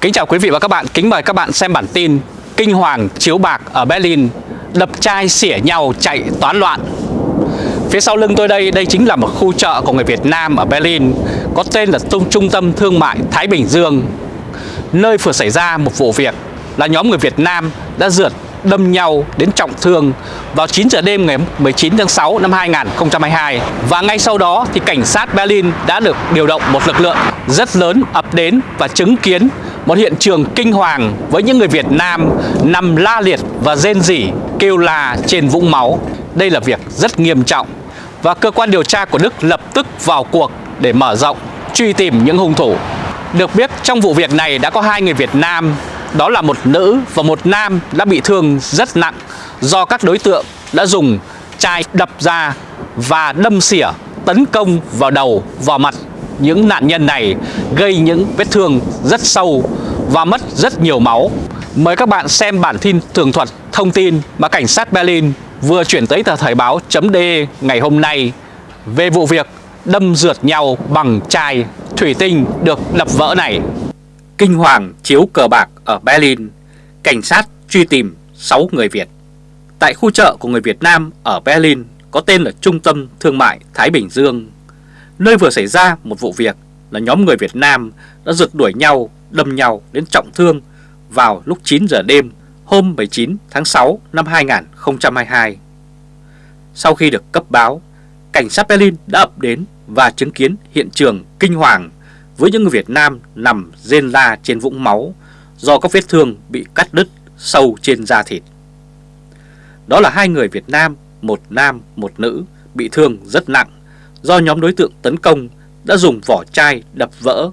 Kính chào quý vị và các bạn, kính mời các bạn xem bản tin Kinh hoàng chiếu bạc ở Berlin Đập chai xỉa nhau chạy toán loạn. Phía sau lưng tôi đây, đây chính là một khu chợ của người Việt Nam ở Berlin Có tên là Trung, tâm Thương mại Thái Bình Dương. Nơi vừa xảy ra một vụ việc là nhóm người Việt Nam đã rượt đâm nhau đến trọng thương vào 9 giờ đêm ngày 19 tháng 6 năm 2022 và ngay sau đó thì cảnh sát Berlin đã được điều động một lực lượng rất lớn ập đến và chứng kiến một hiện trường kinh hoàng với những người Việt Nam nằm la liệt và rên rỉ kêu la trên vũng máu. Đây là việc rất nghiêm trọng và cơ quan điều tra của Đức lập tức vào cuộc để mở rộng truy tìm những hung thủ. Được biết trong vụ việc này đã có hai người Việt Nam đó là một nữ và một nam đã bị thương rất nặng do các đối tượng đã dùng chai đập ra và đâm xỉa tấn công vào đầu, vào mặt những nạn nhân này gây những vết thương rất sâu và mất rất nhiều máu. Mời các bạn xem bản tin tường thuật thông tin mà cảnh sát Berlin vừa chuyển tới tờ Thời báo .de ngày hôm nay về vụ việc đâm rượt nhau bằng chai thủy tinh được đập vỡ này. Kinh hoàng chiếu cờ bạc ở Berlin, cảnh sát truy tìm 6 người Việt. Tại khu chợ của người Việt Nam ở Berlin có tên là Trung tâm Thương mại Thái Bình Dương, nơi vừa xảy ra một vụ việc là nhóm người Việt Nam đã rượt đuổi nhau, đâm nhau đến trọng thương vào lúc 9 giờ đêm hôm 19 tháng 6 năm 2022. Sau khi được cấp báo, cảnh sát Berlin đã ập đến và chứng kiến hiện trường kinh hoàng với những người Việt Nam nằm rên la trên vũng máu do các vết thương bị cắt đứt sâu trên da thịt. Đó là hai người Việt Nam, một nam, một nữ bị thương rất nặng do nhóm đối tượng tấn công đã dùng vỏ chai đập vỡ,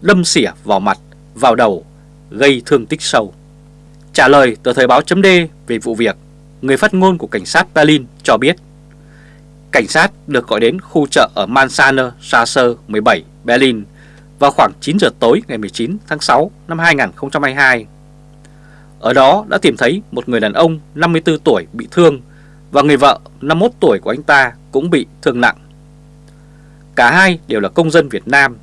đâm xỉa vào mặt, vào đầu, gây thương tích sâu. Trả lời tờ Thời báo chấm về vụ việc, người phát ngôn của cảnh sát Berlin cho biết Cảnh sát được gọi đến khu chợ ở Mansaner Strasse 17, Berlin vào khoảng 9 giờ tối ngày 19 tháng 6 năm 2022. Ở đó đã tìm thấy một người đàn ông 54 tuổi bị thương và người vợ 51 tuổi của anh ta cũng bị thương nặng. Cả hai đều là công dân Việt Nam.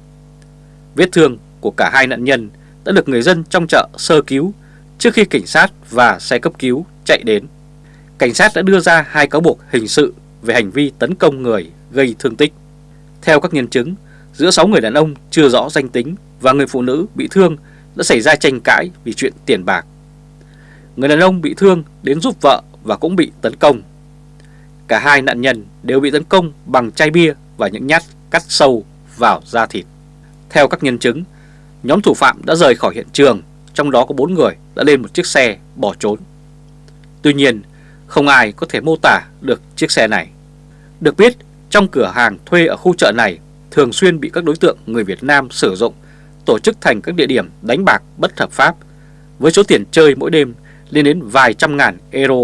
Vết thương của cả hai nạn nhân đã được người dân trong chợ sơ cứu trước khi cảnh sát và xe cấp cứu chạy đến. Cảnh sát đã đưa ra hai cáo buộc hình sự về hành vi tấn công người gây thương tích. Theo các nhân chứng, giữa 6 người đàn ông chưa rõ danh tính và người phụ nữ bị thương đã xảy ra tranh cãi vì chuyện tiền bạc. Người đàn ông bị thương đến giúp vợ và cũng bị tấn công. Cả hai nạn nhân đều bị tấn công bằng chai bia và những nhát cắt sâu vào da thịt. Theo các nhân chứng, nhóm thủ phạm đã rời khỏi hiện trường, trong đó có 4 người đã lên một chiếc xe bỏ trốn. Tuy nhiên, không ai có thể mô tả được chiếc xe này. Được biết, trong cửa hàng thuê ở khu chợ này thường xuyên bị các đối tượng người Việt Nam sử dụng tổ chức thành các địa điểm đánh bạc bất hợp pháp với số tiền chơi mỗi đêm lên đến vài trăm ngàn euro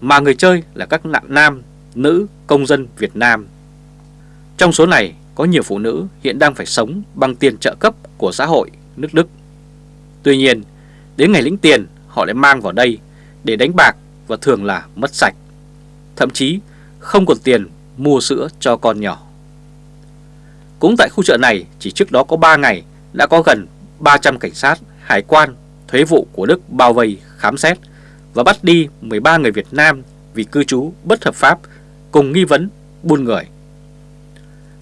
mà người chơi là các nạn nam, nữ, công dân Việt Nam. Trong số này có nhiều phụ nữ hiện đang phải sống bằng tiền trợ cấp của xã hội nước Đức. Tuy nhiên, đến ngày lĩnh tiền họ lại mang vào đây để đánh bạc và thường là mất sạch. Thậm chí không còn tiền mua sữa cho con nhỏ. Cũng tại khu chợ này, chỉ trước đó có 3 ngày đã có gần 300 cảnh sát, hải quan, thuế vụ của Đức bao vây, khám xét và bắt đi 13 người Việt Nam vì cư trú bất hợp pháp cùng nghi vấn buôn người.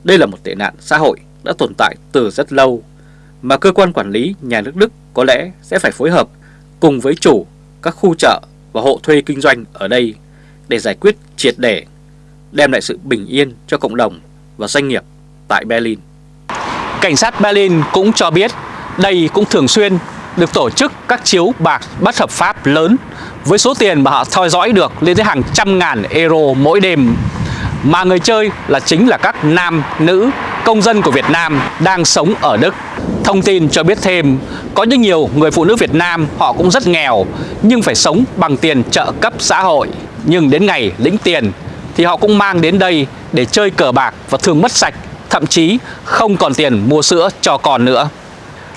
Đây là một tệ nạn xã hội đã tồn tại từ rất lâu mà cơ quan quản lý nhà nước Đức có lẽ sẽ phải phối hợp cùng với chủ các khu chợ và hộ thuê kinh doanh ở đây để giải quyết triệt để, đem lại sự bình yên cho cộng đồng và doanh nghiệp tại Berlin. Cảnh sát Berlin cũng cho biết đây cũng thường xuyên được tổ chức các chiếu bạc bất hợp pháp lớn với số tiền mà họ theo dõi được lên tới hàng trăm ngàn euro mỗi đêm mà người chơi là chính là các nam, nữ, công dân của Việt Nam đang sống ở Đức. Thông tin cho biết thêm, có những nhiều người phụ nữ Việt Nam họ cũng rất nghèo nhưng phải sống bằng tiền trợ cấp xã hội. Nhưng đến ngày lĩnh tiền thì họ cũng mang đến đây để chơi cờ bạc và thường mất sạch thậm chí không còn tiền mua sữa cho con nữa.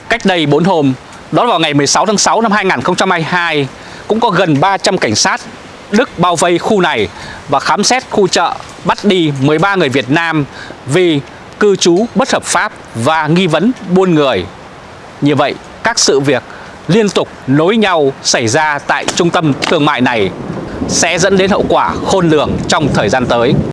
Cách đây 4 hôm, đó vào ngày 16 tháng 6 năm 2022, cũng có gần 300 cảnh sát Đức bao vây khu này và khám xét khu chợ bắt đi 13 người Việt Nam vì cư trú bất hợp pháp và nghi vấn buôn người. Như vậy, các sự việc liên tục nối nhau xảy ra tại trung tâm thương mại này sẽ dẫn đến hậu quả khôn lường trong thời gian tới.